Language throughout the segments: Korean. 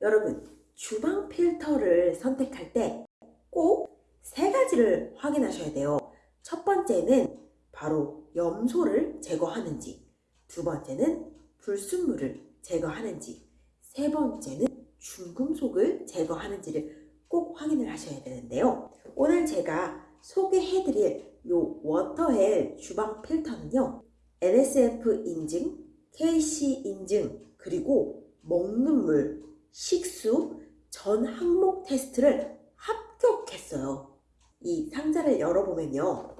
여러분, 주방 필터를 선택할 때 꼭 세 가지를 확인하셔야 돼요. 첫 번째는 바로 염소를 제거하는지, 두 번째는 불순물을 제거하는지, 세 번째는 중금속을 제거하는지를 꼭 확인을 하셔야 되는데요. 오늘 제가 소개해드릴 요 워터헬 주방 필터는요. NSF 인증, KC 인증, 그리고 먹는 물, 식수, 전 항목 테스트를 합격했어요. 이 상자를 열어보면요.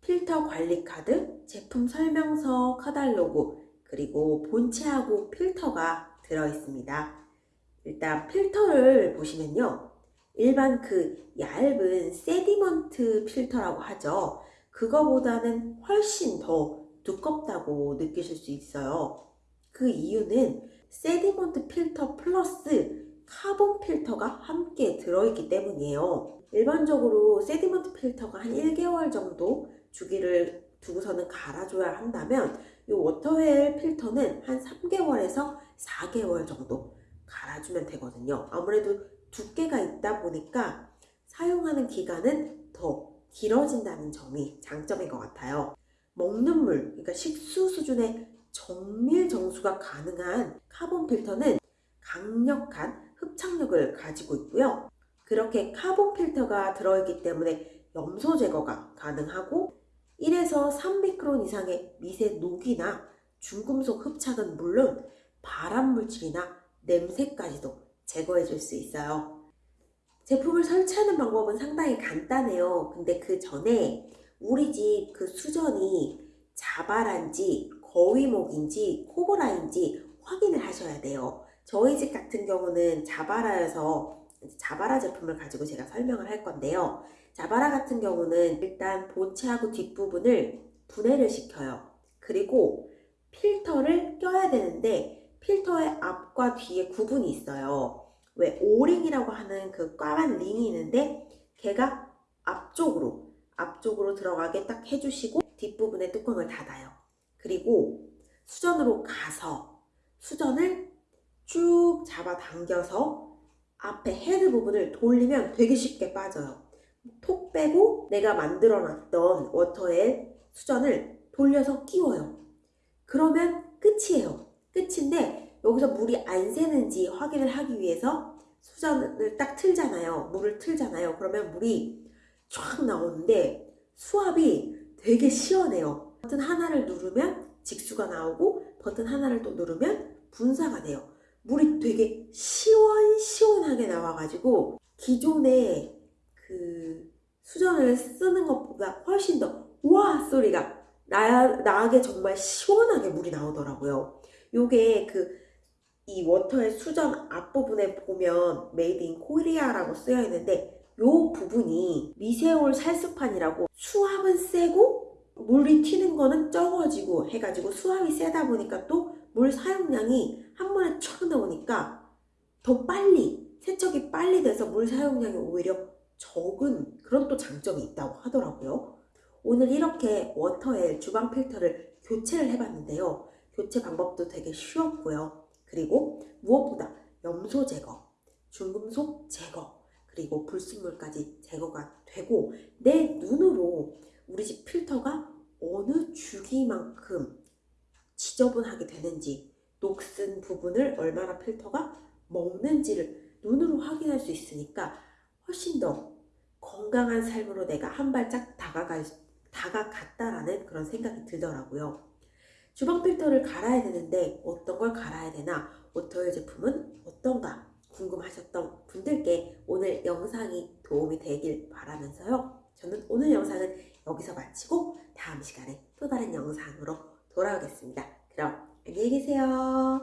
필터 관리 카드, 제품 설명서, 카달로그, 그리고 본체하고 필터가 들어있습니다. 일단 필터를 보시면요. 일반 그 얇은 sediment 필터라고 하죠. 그거보다는 훨씬 더 두껍다고 느끼실 수 있어요. 그 이유는 sediment 필터 플러스 카본 필터가 함께 들어있기 때문이에요. 일반적으로 sediment 필터가 한 1개월 정도 주기를 두고서는 갈아줘야 한다면 이 워터웰 필터는 한 3개월에서 4개월 정도 갈아주면 되거든요. 아무래도 두께가 있다 보니까 사용하는 기간은 더 길어진다는 점이 장점인 것 같아요. 먹는 물, 그러니까 식수 수준의 정밀 정수가 가능한 카본 필터는 강력한 흡착력을 가지고 있고요. 그렇게 카본 필터가 들어있기 때문에 염소 제거가 가능하고 1에서 3미크론 이상의 미세 녹이나 중금속 흡착은 물론 발암 물질이나 냄새까지도 제거해 줄 수 있어요. 제품을 설치하는 방법은 상당히 간단해요. 근데 그 전에 우리 집 그 수전이 자바란지 거위목인지 코브라인지 확인을 하셔야 돼요. 저희 집 같은 경우는 자바라여서 자바라 제품을 가지고 제가 설명을 할 건데요. 자바라 같은 경우는 일단 본체하고 뒷부분을 분해를 시켜요. 그리고 필터를 껴야 되는데 필터의 앞과 뒤에 구분이 있어요. 왜 오링이라고 하는 그 까만 링이 있는데 걔가 앞쪽으로 앞쪽으로 들어가게 딱 해주시고 뒷부분에 뚜껑을 닫아요. 그리고 수전으로 가서 수전을 쭉 잡아 당겨서 앞에 헤드 부분을 돌리면 되게 쉽게 빠져요. 톡 빼고 내가 만들어 놨던 워터의 수전을 돌려서 끼워요. 그러면 끝이에요. 끝인데 여기서 물이 안 새는지 확인을 하기 위해서 수전을 딱 틀잖아요. 물을 틀잖아요. 그러면 물이 쫙 나오는데 수압이 되게 시원해요. 버튼 하나를 누르면 직수가 나오고 버튼 하나를 또 누르면 분사가 돼요. 물이 되게 시원시원하게 나와가지고 기존에 그 수전을 쓰는 것보다 훨씬 더 우와 소리가 나, 나게 정말 시원하게 물이 나오더라고요. 요게 그 이 워터의 수전 앞부분에 보면 Made in Korea라고 쓰여 있는데 요 부분이 미세홀 살수판이라고 수압은 세고 물이 튀는 거는 적어지고 해가지고 수압이 세다 보니까 또 물 사용량이 한 번에 촥 나오니까 더 빨리 세척이 빨리 돼서 물 사용량이 오히려 적은 그런 또 장점이 있다고 하더라고요. 오늘 이렇게 워터의 주방 필터를 교체를 해봤는데요. 교체 방법도 되게 쉬웠고요. 그리고 무엇보다 염소 제거, 중금속 제거, 그리고 불순물까지 제거가 되고 내 눈으로 우리 집 필터가 어느 주기만큼 지저분하게 되는지 녹슨 부분을 얼마나 필터가 먹는지를 눈으로 확인할 수 있으니까 훨씬 더 건강한 삶으로 내가 한 발짝 다가갈, 다가갔다라는 그런 생각이 들더라고요. 주방 필터를 갈아야 되는데 어떤 걸 갈아야 되나 워터웰 제품은 어떤가 궁금하셨던 분들께 오늘 영상이 도움이 되길 바라면서요. 저는 오늘 영상은 여기서 마치고 다음 시간에 또 다른 영상으로 돌아오겠습니다. 그럼 안녕히 계세요.